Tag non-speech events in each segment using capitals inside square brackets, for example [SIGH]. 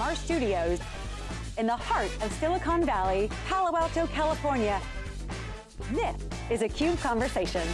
from our studios in the heart of Silicon Valley, Palo Alto, California. This is a CUBE Conversation.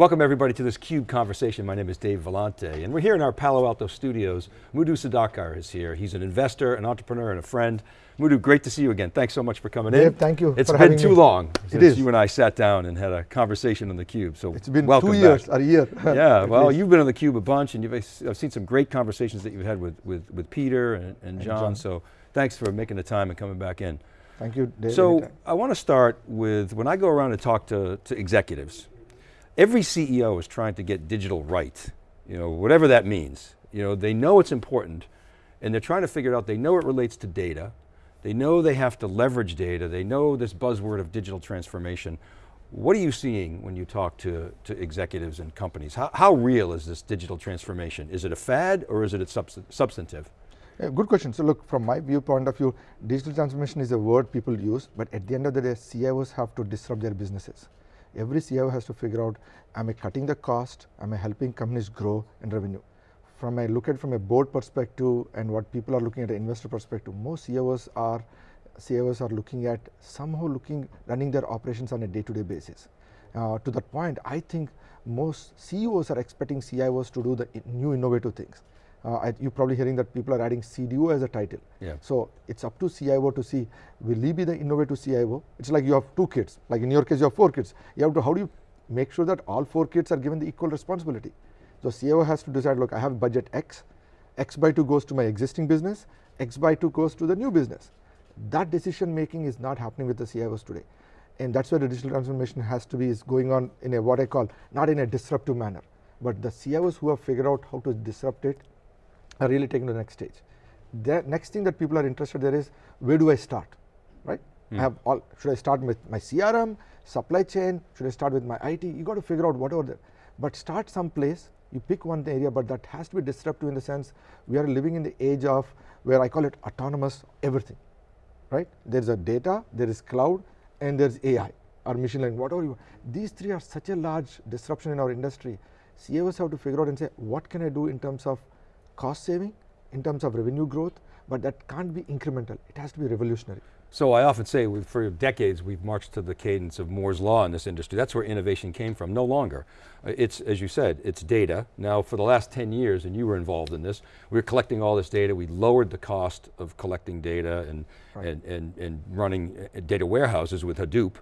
Welcome everybody to this CUBE conversation. My name is Dave Vellante, and we're here in our Palo Alto studios. Muddu Sudhakar is here. He's an investor, an entrepreneur, and a friend. Muddu, great to see you again. Thanks so much for coming Dave, in. thank you It's been too me. long since is. you and I sat down and had a conversation on the Cube. So It's been two years, back. or a year. [LAUGHS] Yeah, [LAUGHS] well, you've been on the Cube a bunch, and you've I've seen some great conversations that you've had with with, with Peter and, and, John, John. So thanks for making the time and coming back in. Thank you, Dave. So anytime. I want to start with, when I go around and talk to, to executives, every CEO is trying to get digital right, you know, whatever that means. You know, they know it's important and they're trying to figure it out, they know it relates to data, they know they have to leverage data, they know this buzzword of digital transformation. What are you seeing when you talk to, to executives and companies? How, how real is this digital transformation? Is it a fad or is it subst- substantive? Yeah, good question. So look, from my viewpoint of view, digital transformation is a word people use, but at the end of the day, CIOs have to disrupt their businesses. Every CIO has to figure out, am I cutting the cost? Am I helping companies grow in revenue? From a look at from a board perspective and what people are looking at an investor perspective, most CIOs are CIOs are looking at somehow looking running their operations on a day-to-day basis. Uh, to that point, I think most CEOs are expecting CIOs to do the new innovative things. Uh, I, you're probably hearing that people are adding CDO as a title. Yeah. So it's up to CIO to see, will he be the innovative CIO? It's like you have two kids, like in your case you have four kids. You have to, how do you make sure that all four kids are given the equal responsibility? So CIO has to decide, look, I have budget X, X by 2 goes to my existing business, X by 2 goes to the new business. That decision making is not happening with the CIOs today. And that's where the digital transformation has to be is going on in a what I call, not in a disruptive manner, but the CIOs who have figured out how to disrupt it are really taking to the next stage. The next thing that people are interested there is where do I start, right? Hmm. I have all. Should I start with my CRM, supply chain? Should I start with my IT? You got to figure out whatever there. But start someplace. You pick one area, but that has to be disruptive in the sense we are living in the age of where I call it autonomous everything, right? There is a data, there is cloud, and there is AI or machine learning, whatever you. want. These three are such a large disruption in our industry. CEOs have to figure out and say, what can I do in terms of cost saving, in terms of revenue growth, but that can't be incremental. It has to be revolutionary. So I often say, for decades, we've marched to the cadence of Moore's Law in this industry. That's where innovation came from, no longer. Uh, It's, as you said, it's data. Now for the last 10 years, and you were involved in this, we were collecting all this data, we lowered the cost of collecting data and, and, and, and running uh, data warehouses with Hadoop.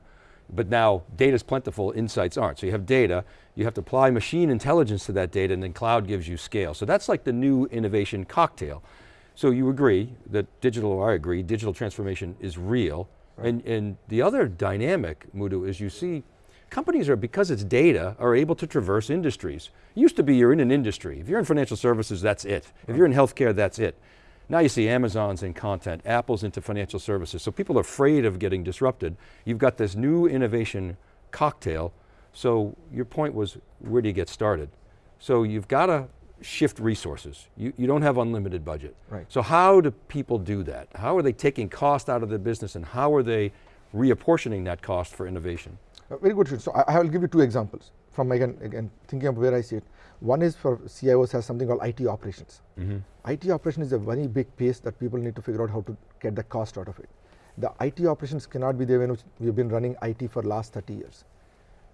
But now data's plentiful, insights aren't. So you have data, you have to apply machine intelligence to that data and then cloud gives you scale. So that's like the new innovation cocktail. So you agree that digital, or I agree, digital transformation is real. And, and the other dynamic, Muddu, is you see companies are, because it's data, are able to traverse industries. Used to be you're in an industry. If you're in financial services, that's it. If you're in healthcare, that's it. Now you see Amazon's in content, Apple's into financial services. So people are afraid of getting disrupted. You've got this new innovation cocktail. So your point was, where do you get started? So you've got to shift resources. You, you don't have unlimited budget. Right. So how do people do that? How are they taking cost out of the business and how are they reapportioning that cost for innovation? Uh, very good. So I, I will give you two examples from again, again thinking of where I see it. One is for CIOs has something called IT operations. Mm-hmm. IT operation is a very big piece that people need to figure out how to get the cost out of it. The IT operations cannot be there when we've been running IT for last 30 years.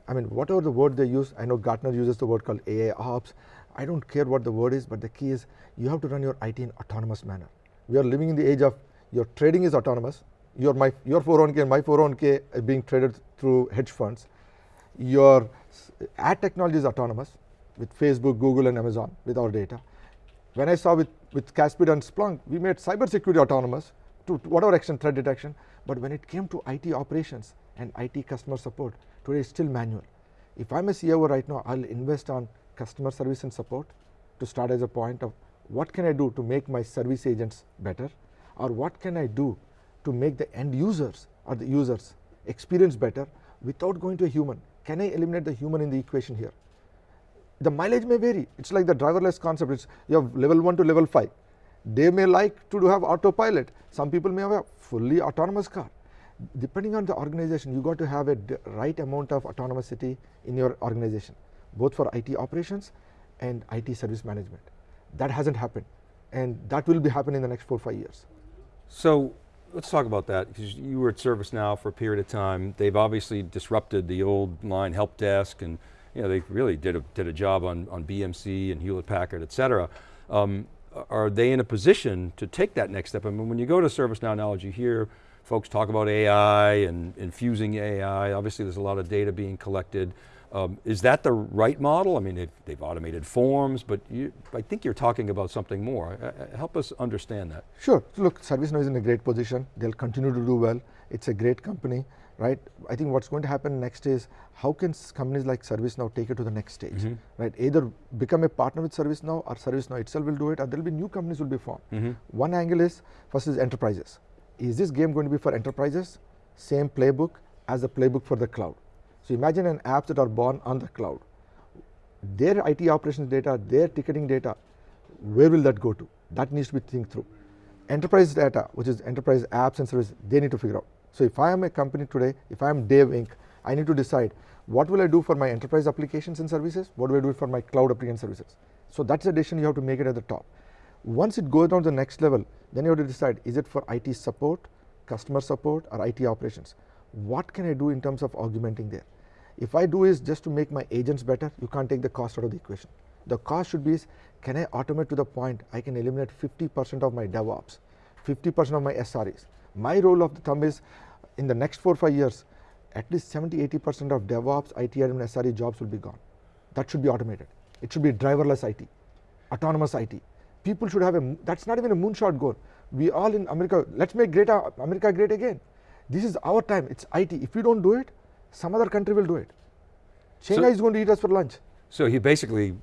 I mean, whatever the word they use, I know Gartner uses the word called AI ops. I don't care what the word is, but the key is you have to run your IT in autonomous manner. We are living in the age of your trading is autonomous. Your my your 401k and my 401k are being traded through hedge funds. Your ad technology is autonomous with Facebook, Google, and Amazon with our data. When I saw with, with Caspida and Splunk, we made cybersecurity autonomous to, to whatever extent threat detection. But when it came to IT operations and IT customer support, today it's still manual. If I'm a CEO right now, I'll invest on customer service and support to start as a point of what can I do to make my service agents better, or what can I do to make the end users or the users experience better without going to a human. Can I eliminate the human in the equation here? The mileage may vary. It's like the driverless concept. It's you have level 1 to level 5. They may like to have autopilot. Some people may have a fully autonomous car. Depending on the organization, you got to have a right amount of autonomousity in your organization, both for IT operations and IT service management. That hasn't happened. and that will be happening in the next four, five years. So, let's talk about that, because you were at ServiceNow for a period of time. They've obviously disrupted the old line help desk, and you know, they really did a, did a job on, on BMC and Hewlett Packard, et cetera. Um, are they in a position to take that next step? I mean, when you go to ServiceNow Knowledge, you hear folks talk about AI and infusing AI. Obviously there's a lot of data being collected. Um, is that the right model? I mean, they've, they've automated forms, but you, I think you're talking about something more. Uh, uh help us understand that. Sure, look, ServiceNow is in a great position. They'll continue to do well. It's a great company, right? I think what's going to happen next is, how can companies like ServiceNow take it to the next stage, mm -hmm. right? Either become a partner with ServiceNow or ServiceNow itself will do it, or there'll be new companies will be formed. Mm -hmm. One angle is, first is enterprises is this game going to be for enterprises? Same playbook as the playbook for the cloud. So imagine an apps that are born on the cloud. Their IT operations data, their ticketing data, where will that go to? That needs to be think through. Enterprise data, which is enterprise apps and services, they need to figure out. So if I am a company today, if I am Dave Inc., I need to decide what will I do for my enterprise applications and services? What do I do for my cloud application services? So that's a decision you have to make it at the top. Once it goes down to the next level, then you have to decide is it for IT support, customer support or IT operations. What can I do in terms of augmenting there? If I do is just to make my agents better, you can't take the cost out of the equation. The cost should be is can I automate to the point I can eliminate 50 percent of my DevOps, 50 percent of my SREs. My rule of the thumb is in the next 4 5 years at least 70 80 percent of DevOps, IT admin, SRE jobs will be gone. That should be automated. It should be driverless IT, autonomous IT, people should have a, that's not even a moonshot goal. We all in America, let's make great, America great again. This is our time, it's IT. If we don't do it, some other country will do it. China so, is going to eat us for lunch. So he basically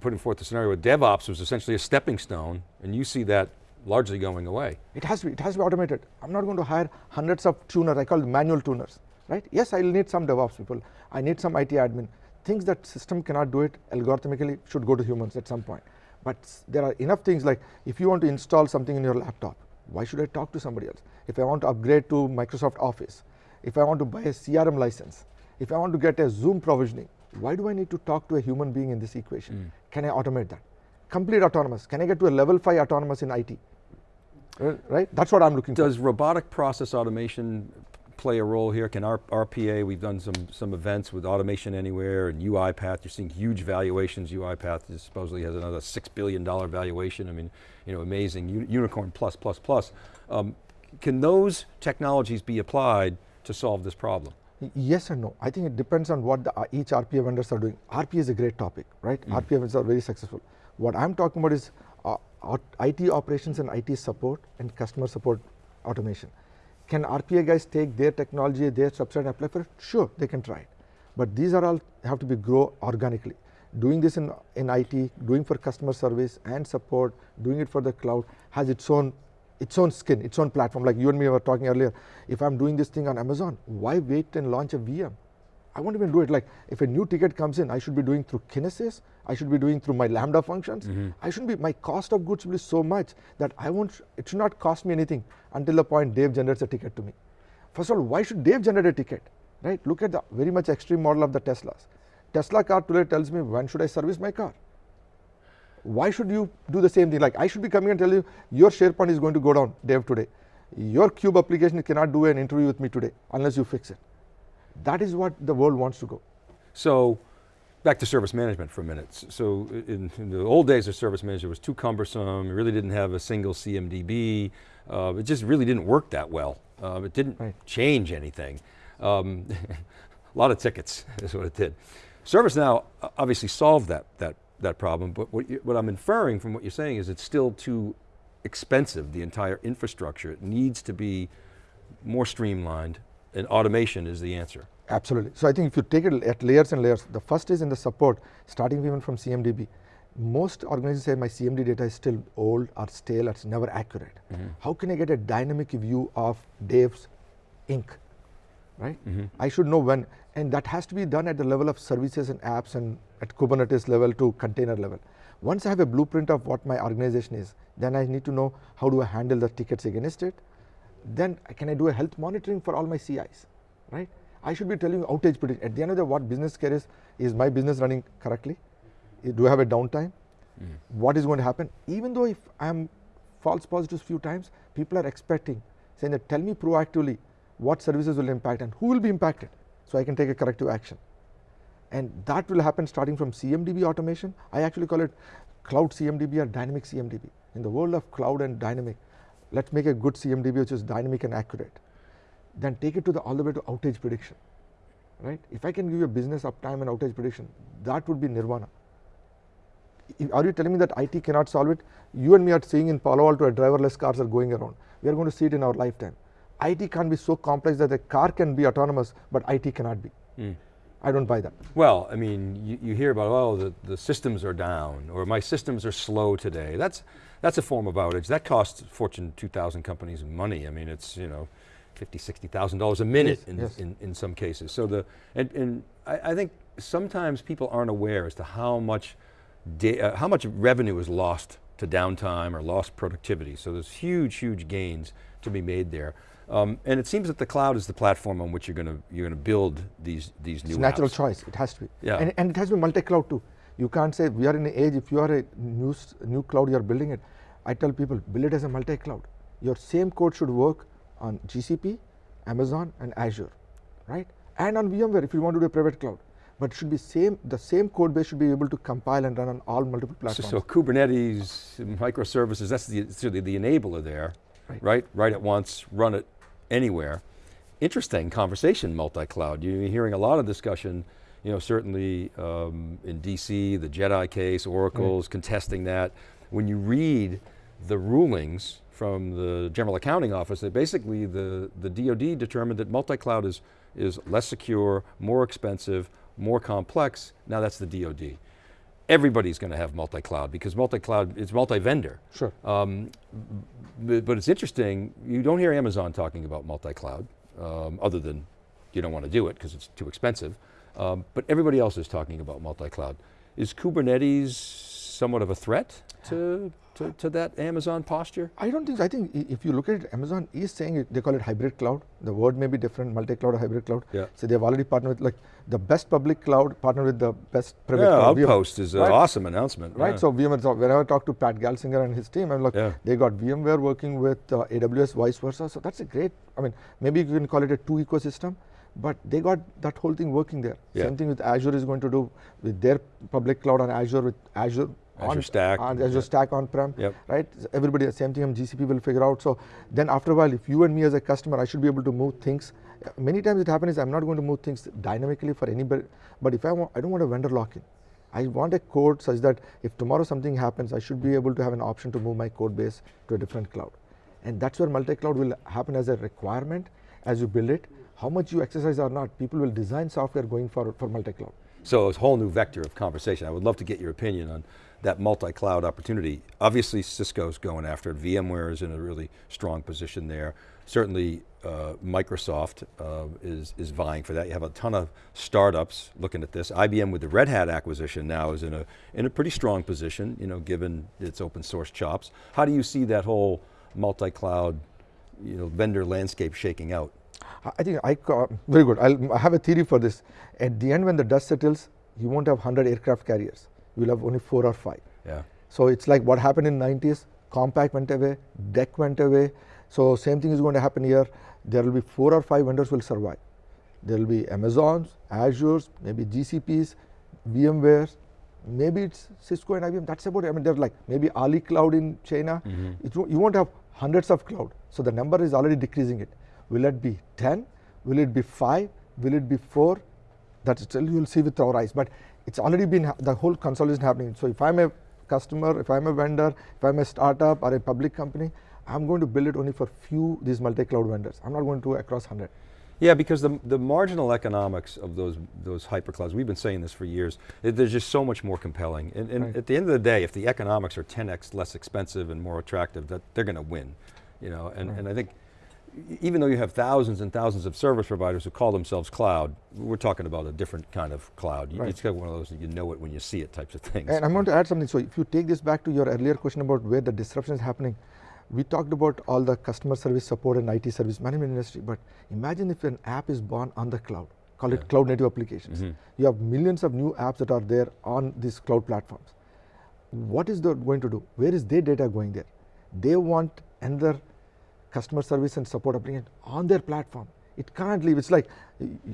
putting forth the scenario where DevOps was essentially a stepping stone, and you see that largely going away. It has to be, it has to be automated. I'm not going to hire hundreds of tuners, I call them manual tuners, right? Yes, I'll need some DevOps people. I need some IT admin. Things that system cannot do it algorithmically should go to humans at some point. But there are enough things like if you want to install something in your laptop, why should I talk to somebody else? If I want to upgrade to Microsoft Office, if I want to buy a CRM license, if I want to get a Zoom provisioning, why do I need to talk to a human being in this equation? Mm. Can I automate that? Complete autonomous. Can I get to a level 5 autonomous in IT? Right? That's what I'm looking Does for. Does robotic process automation play a role here? Can our RPA, we've done some, some events with Automation Anywhere and UiPath, you're seeing huge valuations. UiPath supposedly has another $6 billion valuation. I mean, you know, amazing, unicorn plus, plus, plus. Um, can those technologies be applied to solve this problem? Yes and no. I think it depends on what the, uh, each RPA vendors are doing. RPA is a great topic, right? Mm. RPA vendors are very successful. What I'm talking about is IT operations and IT support and customer support automation. Can RPA guys take their technology, their subset and apply for it? Sure, they can try it. But these are all have to be grow organically. Doing this in, in IT, doing for customer service and support, doing it for the cloud has its own its own skin, its own platform. Like you and me were talking earlier, if I'm doing this thing on Amazon, why wait and launch a VM? I won't even do it. Like if a new ticket comes in, I should be doing through Kinesis. I should be doing through my Lambda functions. Mm -hmm. I shouldn't be, my cost of goods will be so much that I won't, it should not cost me anything until the point Dave generates a ticket to me. First of all, why should Dave generate a ticket, right? Look at the very much extreme model of the Teslas. Tesla car today tells me when should I service my car. Why should you do the same thing? Like I should be coming and tell you your SharePoint is going to go down, Dave, today. Your Cube application cannot do an interview with me today unless you fix it. That is what the world wants to go. So, back to service management for a minute. So, in, in the old days of service management, it was too cumbersome, it really didn't have a single CMDB, uh, it just really didn't work that well. Uh, it didn't right. change anything. Um, [LAUGHS] a lot of tickets [LAUGHS] is what it did. ServiceNow obviously solved that, that, that problem, but what, you, what I'm inferring from what you're saying is it's still too expensive, the entire infrastructure. It needs to be more streamlined, and automation is the answer. Absolutely. So I think if you take it at layers and layers, the first is in the support, starting even from CMDB. Most organizations say my CMD data is still old or stale, it's never accurate. Mm -hmm. How can I get a dynamic view of Dave's ink, right? Mm -hmm. I should know when, and that has to be done at the level of services and apps and at Kubernetes level to container level. Once I have a blueprint of what my organization is, then I need to know how do I handle the tickets against it, then can I do a health monitoring for all my CIs, right? I should be telling you outage prediction. At the end of the day, what business care is, is my business running correctly? Eh, do I have a downtime? Hmm. what is going to happen. Even though if I'm false positives few times, people are expecting, saying that tell me proactively what services will impact and who will be impacted, so I can take a corrective action. And that will happen starting from CMDB automation. I actually call it cloud CMDB or dynamic CMDB. In the world of cloud and dynamic, let's make a good CMDB which is dynamic and accurate. Then take it to the all the way to outage prediction, right? If I can give you a business uptime and outage prediction, that would be nirvana. Are you telling me that IT cannot solve it? You and me are seeing in Palo Alto, driverless cars are going around. We are going to see it in our lifetime. IT can't be so complex that a car can be autonomous, but IT cannot be. Mm. I don't buy that. Well, I mean, you, you hear about, oh, the, the systems are down, or my systems are slow today. That's, that's a form of outage. That costs Fortune 2000 companies money. I mean, it's, you know, fifty, sixty thousand dollars a minute yes, in, yes. in, in some cases. So the, and, and I, I think sometimes people aren't aware as to how much, uh, how much revenue is lost to downtime or lost productivity. So there's huge, huge gains to be made there. Um, and it seems that the cloud is the platform on which you're going to you're going to build these these new. It's natural apps. choice. It has to be. Yeah. And, and it has to be multi-cloud too. You can't say we are in an age. If you are a new new cloud, you are building it. I tell people build it as a multi-cloud. Your same code should work on GCP, Amazon, and Azure, right? And on VMware if you want to do a private cloud. But it should be same. The same code base should be able to compile and run on all multiple platforms. So, so Kubernetes, microservices. That's the, the, the enabler there, right. right? Write it once, run it anywhere. Interesting conversation, multi-cloud. You're hearing a lot of discussion, you know, certainly um, in DC, the JEDI case, Oracle's contesting that. When you read the rulings from the General Accounting Office, that basically the, the DoD determined that multi-cloud is, is less secure, more expensive, more complex, now that's the DoD everybody's going to have multi-cloud because multi-cloud is multi-vendor. Sure. Um, but, but, it's interesting, you don't hear Amazon talking about multi-cloud, um, other than you don't want to do it because it's too expensive. Um, but everybody else is talking about multi-cloud. Is Kubernetes somewhat of a threat to to, to that Amazon posture? I don't think, so. I think if you look at it, Amazon is saying it, they call it hybrid cloud. The word may be different, multi-cloud or hybrid cloud. Yeah. So they've already partnered with like the best public cloud, partnered with the best private yeah, cloud. Outpost is an right? awesome announcement. Right, yeah. so VMware, so whenever I talk to Pat Gelsinger and his team, I'm like, yeah. they got VMware working with uh, AWS, vice versa. So that's a great, I mean, maybe you can call it a two ecosystem but they got that whole thing working there. Yeah. Same thing with Azure is going to do with their public cloud on Azure with Azure Azure on, Stack. On Azure yep. Stack on-prem, yep. right? Everybody, the same thing GCP will figure out. So then after a while, if you and me as a customer, I should be able to move things. Many times it happens is I'm not going to move things dynamically for anybody, but if I want, I don't want a vendor lock-in. I want a code such that if tomorrow something happens, I should be able to have an option to move my code base to a different cloud. And that's where multi-cloud will happen as a requirement as you build it. How much you exercise or not, people will design software going forward for multi-cloud. So it's a whole new vector of conversation. I would love to get your opinion on that multi-cloud opportunity. Obviously Cisco's going after it, VMware is in a really strong position there. Certainly uh, Microsoft uh, is, is vying for that. You have a ton of startups looking at this. IBM with the Red Hat acquisition now is in a, in a pretty strong position, you know, given its open source chops. How do you see that whole multi-cloud you know, vendor landscape shaking out? I think I, very good. I'll, I have a theory for this. At the end when the dust settles, you won't have 100 aircraft carriers you'll have only four or five. Yeah. So it's like what happened in 90s, Compaq went away, DEC went away. So same thing is going to happen here. There will be four or five vendors will survive. There will be Amazons, Azures, maybe GCPs, VMwares, maybe it's Cisco and IBM. That's about it. I mean, there's like maybe Ali Cloud in China. Mm -hmm. it, you won't have hundreds of cloud. So the number is already decreasing it. Will it be 10? Will it be 5? Will it be 4? That's still you'll see with our eyes. But it's already been the whole consolidation happening. So if I'm a customer, if I'm a vendor, if I'm a startup or a public company, I'm going to build it only for few these multi-cloud vendors. I'm not going to across 100. Yeah, because the, the marginal economics of those, those hyperclouds, we've been saying this for years, they're just so much more compelling. And, and right. at the end of the day, if the economics are 10x less expensive and more attractive, that they're going to win. You know, and, right. and I think even though you have thousands and thousands of service providers who call themselves cloud, we're talking about a different kind of cloud. Right. It's got one of those you know it when you see it types of things. And I'm going to add something. So if you take this back to your earlier question about where the disruption is happening, we talked about all the customer service support and IT service management industry, but imagine if an app is born on the cloud, call yeah. it cloud native applications. Mm -hmm. You have millions of new apps that are there on these cloud platforms. what is that going to do? Where is their data going there? They want another customer service and support application on their platform. It can't leave. It's like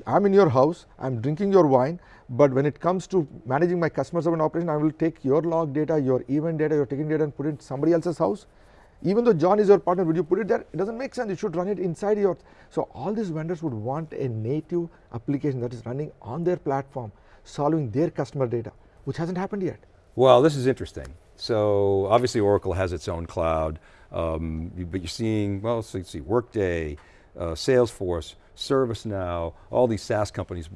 I'm in your house, I'm drinking your wine, but when it comes to managing my customer service operation, I will take your log data, your event data, your ticketing data and put it in somebody else's house. Even though John is your partner, would you put it there? It doesn't make sense. You should run it inside your. So all these vendors would want a native application that is running on their platform, solving their customer data, which hasn't happened yet. Well, this is interesting. So obviously Oracle has its own cloud, um, but you're seeing, well, you see Workday, uh, Salesforce, ServiceNow, all these SaaS companies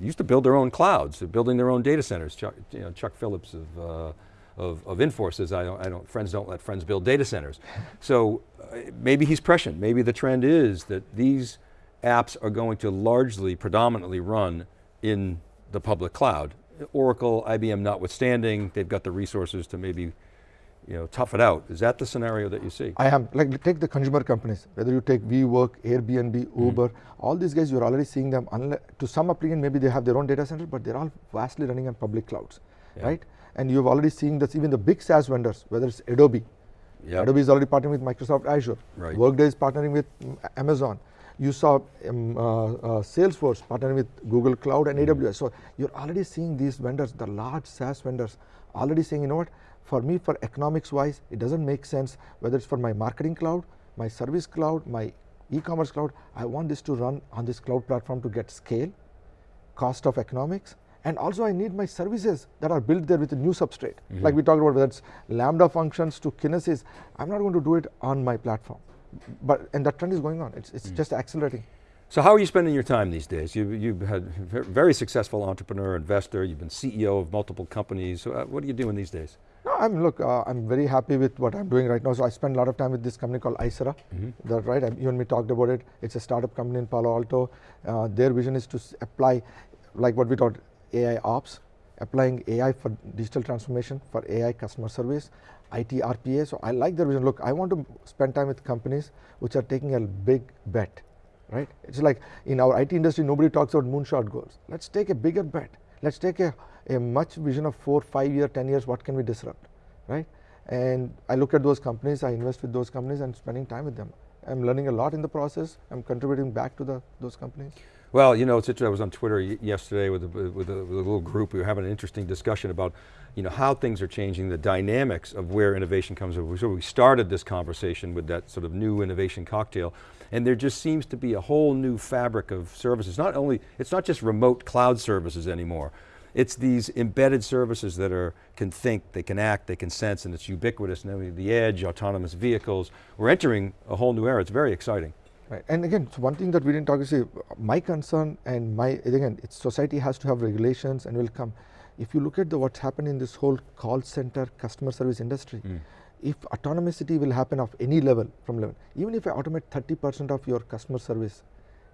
used to build their own clouds, they're building their own data centers. Chuck, you know, Chuck Phillips of, uh, of, of Infor says, I don't, I don't, friends don't let friends build data centers. so uh, maybe he's prescient, maybe the trend is that these apps are going to largely, predominantly run in the public cloud. Oracle, IBM notwithstanding, they've got the resources to maybe you know, tough it out. Is that the scenario that you see? I am, like take the consumer companies, whether you take WeWork, Airbnb, mm-hmm. Uber, mm -hmm. all these guys, you're already seeing them, to some applicant, maybe they have their own data center, but they're all vastly running on public clouds, yeah. right? And you've already seen that even the big SaaS vendors, whether it's Adobe, yep. Adobe is already partnering with Microsoft Azure, right. Workday is partnering with Amazon, you saw um, uh, uh, Salesforce partnering with Google Cloud and mm -hmm. AWS. So you're already seeing these vendors, the large SaaS vendors, already saying, you know what, for me, for economics wise, it doesn't make sense whether it's for my marketing cloud, my service cloud, my e-commerce cloud, I want this to run on this cloud platform to get scale, cost of economics, and also I need my services that are built there with a new substrate. Mm -hmm. Like we talked about whether it's Lambda functions to Kinesis, I'm not going to do it on my platform. But, and that trend is going on, it's, it's mm -hmm. just accelerating. So how are you spending your time these days? You, you've had very successful entrepreneur, investor, you've been CEO of multiple companies. So, uh, what are you doing these days? No, I'm look. Uh, I'm very happy with what I'm doing right now. So I spend a lot of time with this company called Aisera. Mm -hmm. That right? I, you and me talked about it. It's a startup company in Palo Alto. Uh, their vision is to apply, like what we taught, AI ops, applying AI for digital transformation for AI customer service, IT RPA. So I like their vision. Look, I want to spend time with companies which are taking a big bet, right? It's like in our IT industry, nobody talks about moonshot goals. Let's take a bigger bet. Let's take a a much vision of four, five year, 10 years, what can we disrupt, right? And I look at those companies, I invest with those companies and spending time with them. I'm learning a lot in the process. I'm contributing back to the, those companies. Well, you know, it's interesting. I was on Twitter yesterday with a, with, a, with a little group. We were having an interesting discussion about, you know, how things are changing, the dynamics of where innovation comes. So we started this conversation with that sort of new innovation cocktail, and there just seems to be a whole new fabric of services. Not only, it's not just remote cloud services anymore. It's these embedded services that are can think, they can act, they can sense, and it's ubiquitous. And the edge, autonomous vehicles. We're entering a whole new era. It's very exciting. Right. And again, one thing that we didn't talk about, my concern and my, again, society has to have regulations and will come. If you look at the, what's happened in this whole call center customer service industry, mm. if autonomicity will happen of any level from level, even if I automate 30% of your customer service,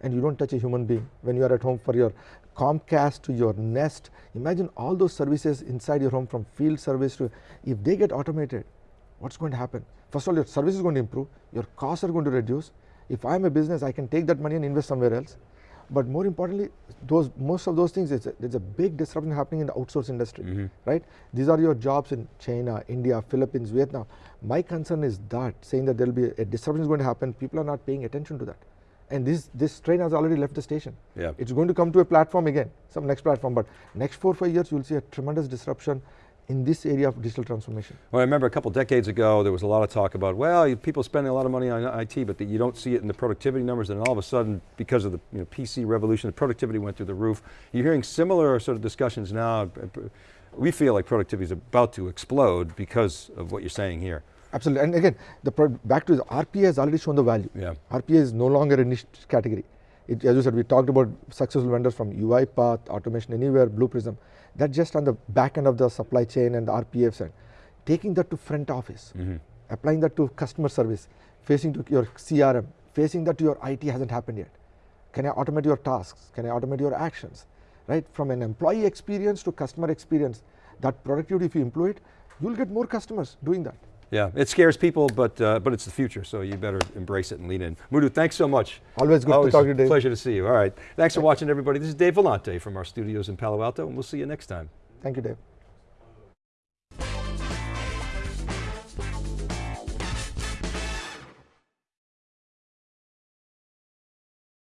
and you don't touch a human being when you are at home for your Comcast to your Nest. Imagine all those services inside your home from field service to, if they get automated, what's going to happen? First of all, your service is going to improve, your costs are going to reduce. If I'm a business, I can take that money and invest somewhere else. But more importantly, those most of those things, a, there's a big disruption happening in the outsource industry, mm -hmm. right? These are your jobs in China, India, Philippines, Vietnam. My concern is that, saying that there will be a disruption is going to happen, people are not paying attention to that and this this train has already left the station. Yeah. It's going to come to a platform again, some next platform, but next four five years you'll see a tremendous disruption in this area of digital transformation. Well, I remember a couple decades ago, there was a lot of talk about, well, people spending a lot of money on IT, but the, you don't see it in the productivity numbers, and all of a sudden, because of the you know, PC revolution, the productivity went through the roof. You're hearing similar sort of discussions now. We feel like productivity is about to explode because of what you're saying here. Absolutely, and again, the back to the RPA has already shown the value. Yeah. RPA is no longer a niche category. It, as you said, we talked about successful vendors from UiPath, Automation Anywhere, Blue Prism. That's just on the back end of the supply chain and the RPA side. Taking that to front office, mm -hmm. applying that to customer service, facing to your CRM, facing that to your IT hasn't happened yet. Can I automate your tasks? Can I automate your actions? Right, from an employee experience to customer experience, that productivity, if you employ it, you'll get more customers doing that. Yeah, it scares people, but uh, but it's the future, so you better embrace it and lean in. Muddu, thanks so much. Always good Always to talk to you, Dave. Pleasure to see you. All right, thanks for watching, everybody. This is Dave Vellante from our studios in Palo Alto, and we'll see you next time. Thank you, Dave.